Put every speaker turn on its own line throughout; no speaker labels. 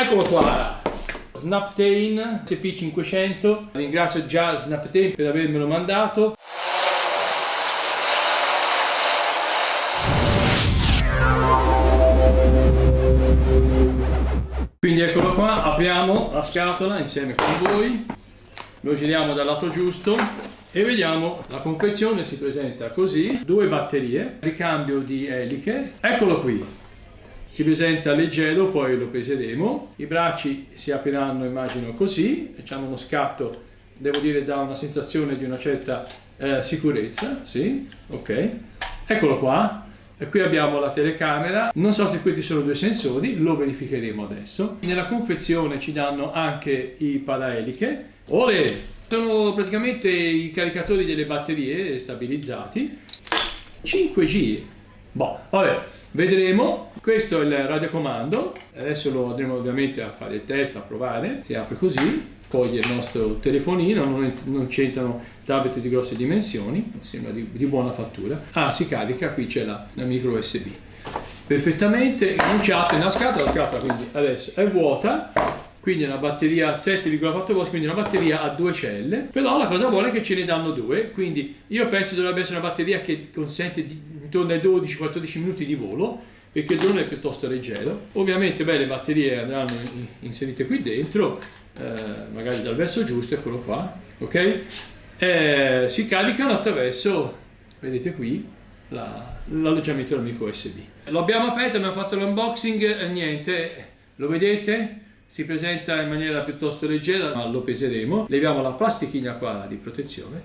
Eccolo qua, Snaptain SP500. Ringrazio già Snaptain per avermelo mandato. Quindi eccolo qua, apriamo la scatola insieme con voi, lo giriamo dal lato giusto e vediamo la confezione si presenta così, due batterie, ricambio di eliche, eccolo qui, si presenta leggero, poi lo peseremo, i bracci si apriranno immagino così, facciamo uno scatto, devo dire dà una sensazione di una certa eh, sicurezza, sì, ok, eccolo qua, e qui abbiamo la telecamera, non so se questi sono due sensori, lo verificheremo adesso. Nella confezione ci danno anche i paraeliche. Ole! Sono praticamente i caricatori delle batterie stabilizzati. 5G. Boh, vabbè, vedremo. Questo è il radiocomando. Adesso lo andremo ovviamente a fare il test, a provare. Si apre così coglie il nostro telefonino, non, non c'entrano tablet di grosse dimensioni, sembra di, di, buona fattura. Ah, si carica, qui c'è la, la, micro USB. Perfettamente cominciato nella scatola, la scatola quindi adesso è vuota, quindi è una batteria 7,4 volt, quindi una batteria a due celle, però la cosa buona è che ce ne danno due, quindi io penso dovrebbe essere una batteria che consente di, intorno ai 12-14 minuti di volo, perché il drone è piuttosto leggero. Ovviamente beh, le batterie andranno inserite qui dentro, eh, magari dal verso giusto, eccolo qua, ok? Eh, si caricano attraverso, vedete qui, l'alloggiamento la, dell'amico USB. Lo abbiamo aperto, abbiamo fatto l'unboxing e niente, lo vedete? Si presenta in maniera piuttosto leggera, ma lo peseremo. Leviamo la plastichina qua di protezione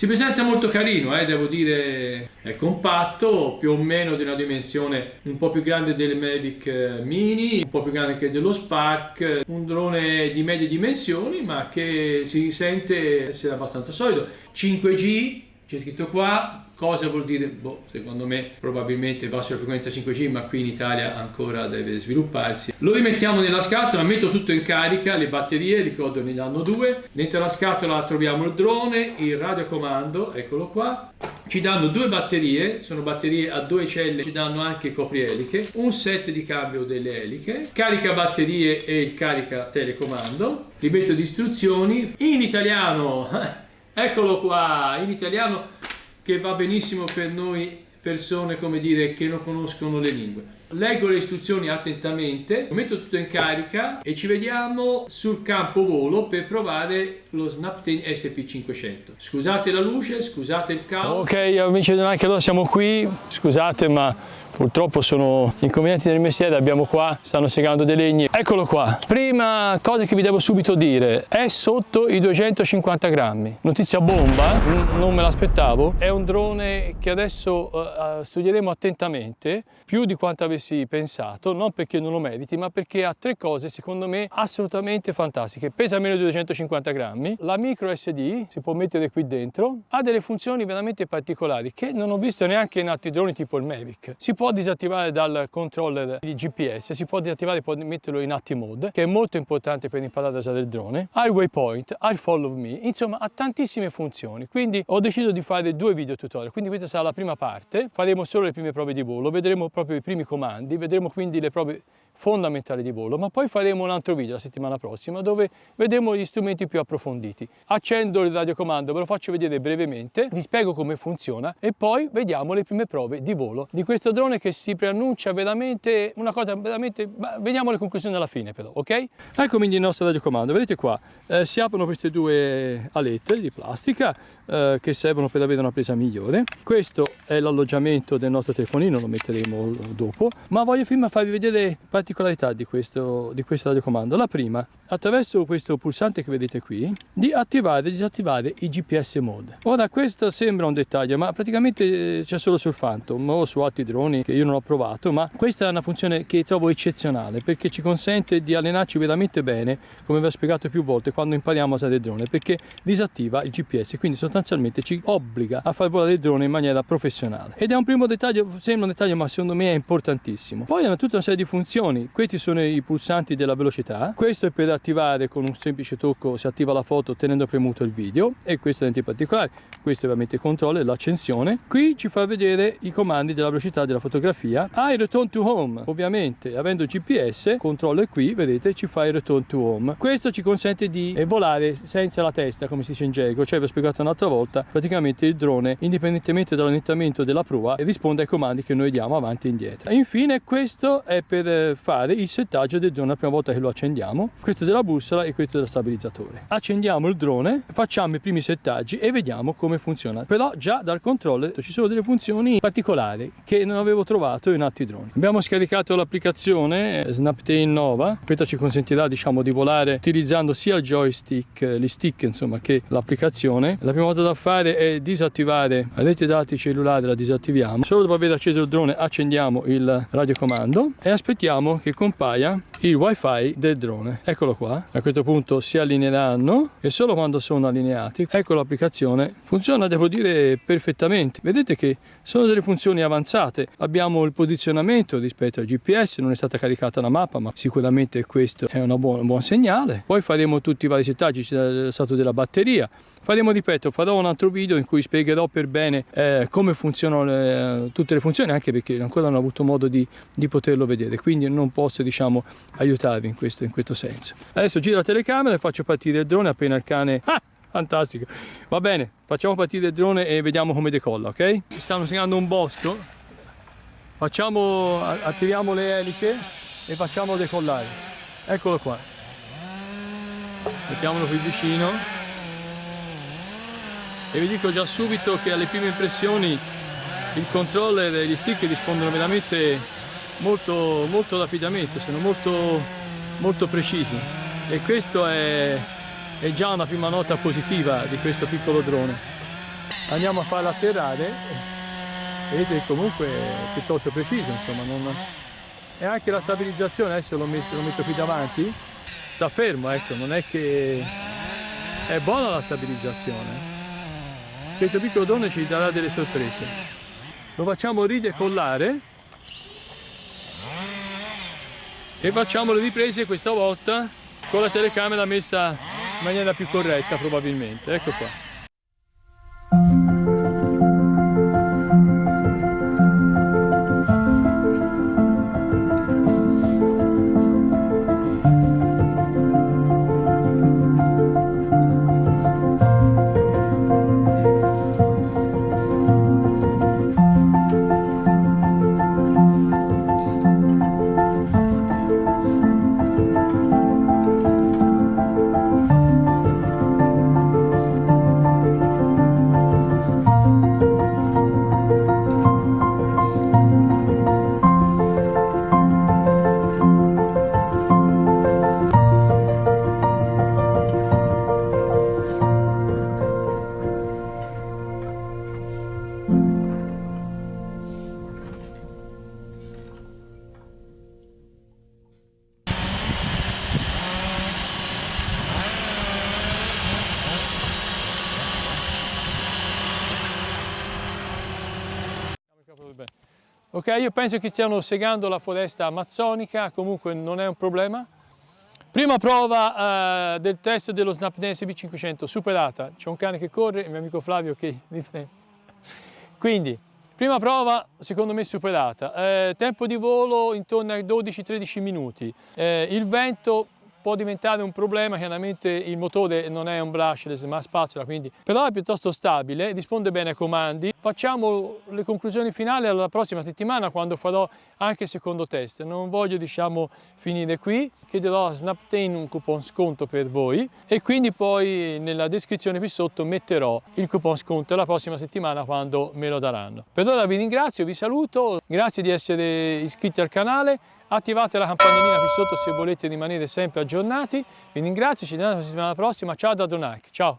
si presenta molto carino, eh, devo dire, è compatto, più o meno di una dimensione un po' più grande del Mavic eh, Mini, un po' più grande anche dello Spark, un drone di medie dimensioni ma che si sente essere abbastanza solido. 5G, c'è scritto qua, Cosa vuol dire? Boh, secondo me probabilmente va sulla frequenza 5G, ma qui in Italia ancora deve svilupparsi. Lo rimettiamo nella scatola, metto tutto in carica, le batterie, ricordo ne danno due. Dentro la scatola troviamo il drone, il radiocomando, eccolo qua. Ci danno due batterie, sono batterie a due celle, ci danno anche coprieliche, un set di cambio delle eliche, carica batterie e il carica telecomando, libretto di istruzioni, in italiano, eccolo qua, in italiano che va benissimo per noi persone come dire che non conoscono le lingue. Leggo le istruzioni attentamente metto tutto in carica e ci vediamo sul campo volo per provare lo Snaptain SP500 scusate la luce scusate il caos.
Ok amici anche allora siamo qui. Scusate ma Purtroppo sono inconvenienti del mestiere, abbiamo qua, stanno segando dei legni. Eccolo qua. Prima cosa che vi devo subito dire, è sotto i 250 grammi. Notizia bomba, non me l'aspettavo. È un drone che adesso uh, studieremo attentamente, più di quanto avessi pensato, non perché non lo meriti, ma perché ha tre cose secondo me assolutamente fantastiche. Pesa meno di 250 grammi, la micro SD si può mettere qui dentro, ha delle funzioni veramente particolari che non ho visto neanche in altri droni tipo il Mavic. Si può disattivare dal controller di GPS, si può disattivare e può metterlo in Active Mode, che è molto importante per imparare a usare il drone, ha il waypoint, ha follow me, insomma ha tantissime funzioni. Quindi ho deciso di fare due video tutorial, quindi questa sarà la prima parte, faremo solo le prime prove di volo, vedremo proprio i primi comandi, vedremo quindi le prove fondamentali di volo, ma poi faremo un altro video la settimana prossima dove vedremo gli strumenti più approfonditi. Accendo il radiocomando, ve lo faccio vedere brevemente, vi spiego come funziona e poi vediamo le prime prove di volo di questo drone che si preannuncia veramente una cosa veramente, vediamo le conclusioni alla fine però, ok? Ecco quindi il nostro radiocomando, vedete qua, eh, si aprono queste due alette di plastica eh, che servono per avere una presa migliore. Questo è l'alloggiamento del nostro telefonino, lo metteremo dopo, ma voglio prima farvi vedere particolarità di questo, di questo radiocomando. La prima, attraverso questo pulsante che vedete qui, di attivare e disattivare i GPS mode. Ora questo sembra un dettaglio, ma praticamente eh, c'è solo sul Phantom o su altri droni che io non ho provato, ma questa è una funzione che trovo eccezionale perché ci consente di allenarci veramente bene, come vi ho spiegato più volte, quando impariamo a usare il drone, perché disattiva il GPS, quindi sostanzialmente ci obbliga a far volare il drone in maniera professionale. Ed è un primo dettaglio, sembra un dettaglio, ma secondo me è importantissimo. Poi hanno tutta una serie di funzioni funzioni. Questi sono i pulsanti della velocità. Questo è per attivare con un semplice tocco, si attiva la foto tenendo premuto il video e questo è in particolare. Questo ovviamente controlla l'accensione. Qui ci fa vedere i comandi della velocità della fotografia. Ah, il return to home. Ovviamente, avendo GPS, controllo è qui, vedete, ci fa il return to home. Questo ci consente di volare senza la testa, come si dice in gergo. Cioè, vi ho spiegato un'altra volta, praticamente il drone, indipendentemente dall'orientamento della prua, risponde ai comandi che noi diamo avanti e indietro. Infine, questo è per eh, fare il settaggio del drone la prima volta che lo accendiamo. Questo è della bussola e questo è dello stabilizzatore. Accendiamo il drone, facciamo i primi settaggi e vediamo come funziona. Però già dal controller ci sono delle funzioni particolari che non avevo trovato in altri droni. Abbiamo scaricato l'applicazione eh, Snaptain Nova, questa ci consentirà diciamo di volare utilizzando sia il joystick, gli stick insomma che l'applicazione. La prima cosa da fare è disattivare la rete dati cellulare, la disattiviamo. Solo dopo aver acceso il drone accendiamo il radiocomando e aspettiamo che compaia il wifi del drone. Eccolo qua, a questo punto si allineeranno e solo quando sono allineati, ecco l'applicazione, funziona devo dire perfettamente. Vedete che sono delle funzioni avanzate, abbiamo il posizionamento rispetto al GPS, non è stata caricata la mappa ma sicuramente questo è buona, un buon segnale. Poi faremo tutti i vari settaggi, c'è stato della batteria, faremo ripeto, farò un altro video in cui spiegherò per bene eh, come funzionano le, tutte le funzioni anche perché ancora non ho avuto modo di, di poterlo vedere quindi non posso diciamo aiutarvi in questo, in questo senso. Adesso giro la telecamera e faccio partire il drone appena il cane... Ah! Fantastico. Va bene, facciamo partire il drone e vediamo come decolla, ok? Stanno segnando un bosco. Facciamo, attiviamo le eliche e facciamo decollare. Eccolo qua. Mettiamolo qui vicino. E vi dico già subito che alle prime impressioni il controller e gli stick rispondono veramente molto, molto rapidamente, sono molto, molto precisi e questo è, è già una prima nota positiva di questo piccolo drone. Andiamo a farlo atterrare, comunque è piuttosto preciso, insomma, non... e anche la stabilizzazione, adesso lo, messo, lo metto qui davanti, sta fermo, ecco, non è che è buona la stabilizzazione. Questo piccolo drone ci darà delle sorprese. Lo facciamo ridecollare e facciamo le riprese questa volta con la telecamera messa in maniera più corretta probabilmente. Ecco qua Ok, io penso che stiano segando la foresta amazzonica, comunque non è un problema. Prima prova uh, del test dello Snapdragon SB500, superata. C'è un cane che corre, il mio amico Flavio che. Quindi, prima prova secondo me superata. Eh, tempo di volo intorno ai 12-13 minuti. Eh, il vento può diventare un problema, chiaramente il motore non è un brushless ma spazzola, quindi però è piuttosto stabile, risponde bene ai comandi. Facciamo le conclusioni finali alla prossima settimana quando farò anche il secondo test. Non voglio diciamo finire qui, chiederò a Snaptain un coupon sconto per voi e quindi poi nella descrizione qui sotto metterò il coupon sconto la prossima settimana quando me lo daranno. Per ora vi ringrazio, vi saluto, grazie di essere iscritti al canale attivate la campanellina qui sotto se volete rimanere sempre aggiornati. Vi ringrazio, ci vediamo la settimana prossima. Ciao da Donac, ciao!